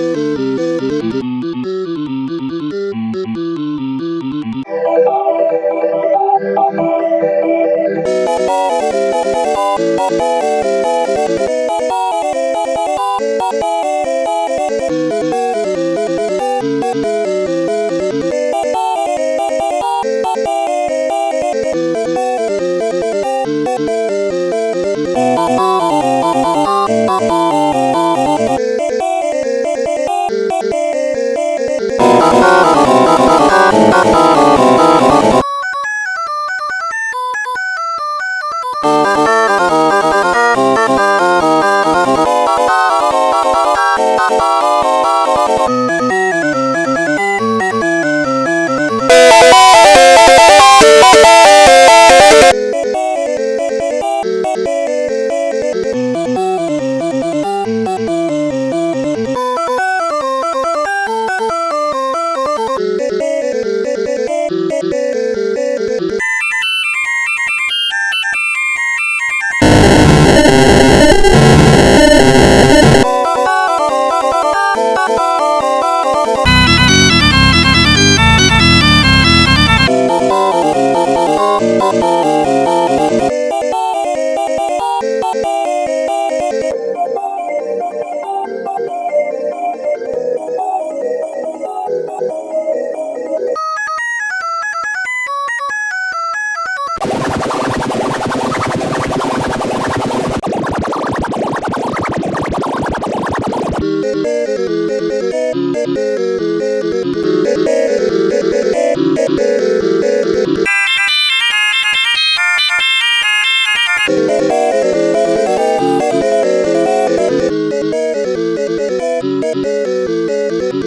Música Música